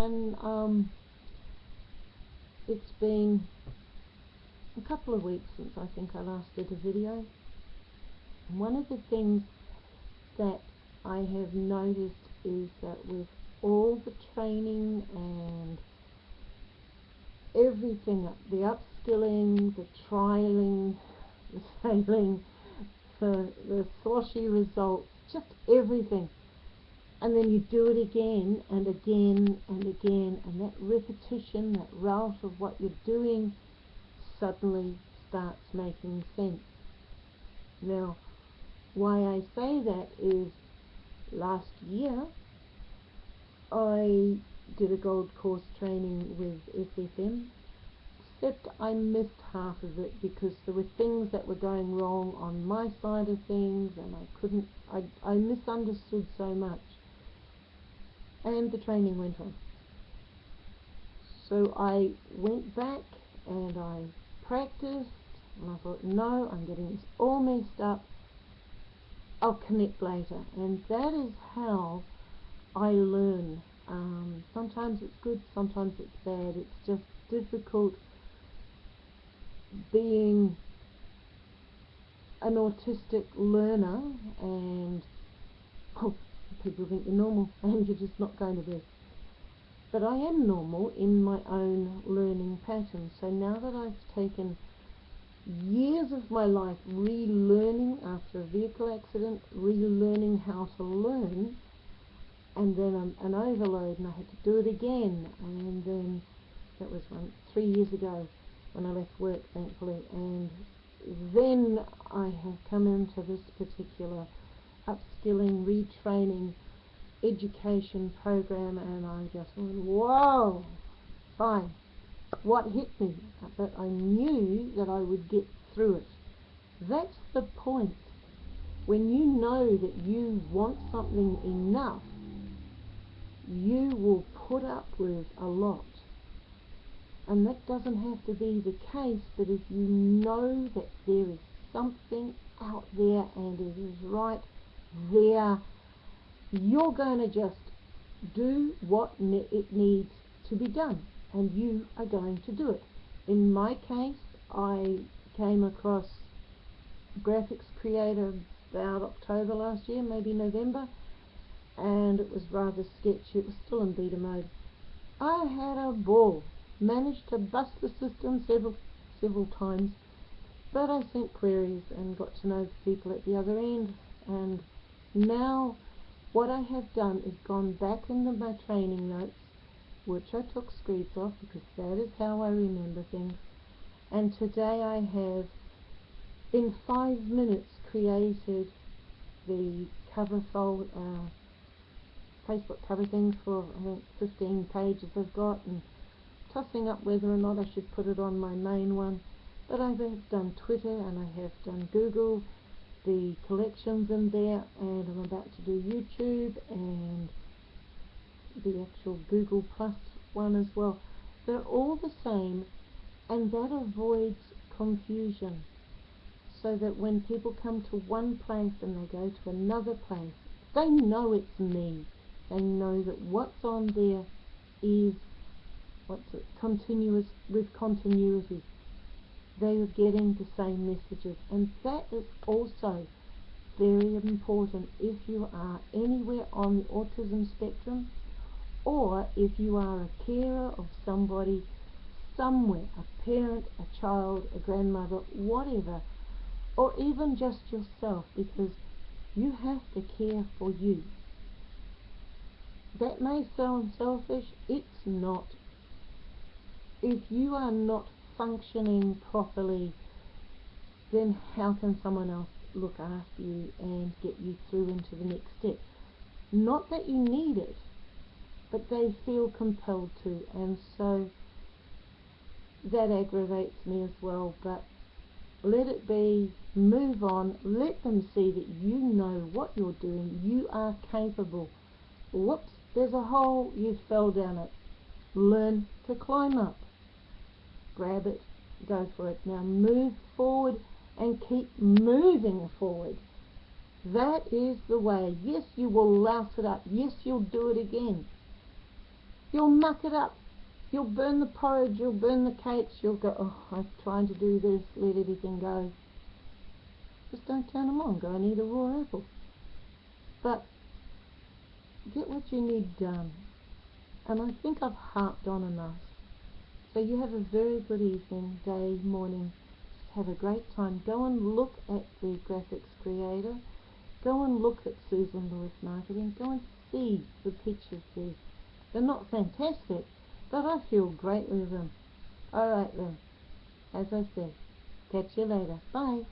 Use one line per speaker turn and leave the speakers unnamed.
and um, it's been a couple of weeks since I think I last did a video. And one of the things that I have noticed is that with all the training and everything, the upskilling, the trialing, the sailing, the, the sloshy results, just everything and then you do it again and again and again and that repetition, that route of what you're doing suddenly starts making sense. Now, why I say that is last year I did a gold course training with SFM except I missed half of it because there were things that were going wrong on my side of things and I couldn't, I, I misunderstood so much and the training went on. So I went back and I practiced and I thought, no, I'm getting this all messed up. I'll connect later. And that is how I learn. Um, sometimes it's good, sometimes it's bad. It's just difficult being an autistic learner and oh, people think you're normal and you're just not going to be. But I am normal in my own learning pattern. So now that I've taken years of my life relearning after a vehicle accident, relearning how to learn, and then an, an overload and I had to do it again. And then that was one, three years ago when I left work, thankfully. And then I have come into this particular upskilling, retraining, education program and I just went, whoa, fine. What hit me? But I knew that I would get through it. That's the point. When you know that you want something enough, you will put up with a lot. And that doesn't have to be the case, but if you know that there is something out there and it is right there you're going to just do what ne it needs to be done and you are going to do it. In my case I came across graphics creator about October last year, maybe November and it was rather sketchy, it was still in beta mode. I had a ball, managed to bust the system several several times but I sent queries and got to know the people at the other end and now what I have done is gone back into my training notes which I took screeds off because that is how I remember things. And today I have in five minutes created the cover fold uh, Facebook cover thing for I think 15 pages I've got and tossing up whether or not I should put it on my main one. But I've done Twitter and I have done Google the collections in there and I'm about to do YouTube and the actual Google Plus one as well. They're all the same and that avoids confusion so that when people come to one place and they go to another place, they know it's me. They know that what's on there is what's it, continuous with continuity they are getting the same messages and that is also very important if you are anywhere on the autism spectrum or if you are a carer of somebody somewhere, a parent, a child, a grandmother, whatever, or even just yourself because you have to care for you. That may sound selfish, it's not. If you are not functioning properly, then how can someone else look after you and get you through into the next step? Not that you need it, but they feel compelled to, and so that aggravates me as well, but let it be, move on, let them see that you know what you're doing, you are capable. Whoops, there's a hole, you fell down it. Learn to climb up grab it, go for it. Now move forward and keep moving forward. That is the way. Yes, you will louse it up. Yes, you'll do it again. You You'll muck it up. You'll burn the porridge, you'll burn the cakes, you'll go, oh, I'm trying to do this, let everything go. Just don't turn them on, go and eat a raw apple. But get what you need done. And I think I've harped on enough. So you have a very good evening, day, morning. Have a great time. Go and look at the graphics creator. Go and look at Susan Lewis Marketing. Go and see the pictures there. They're not fantastic, but I feel great with them. Alright then, as I said, catch you later. Bye.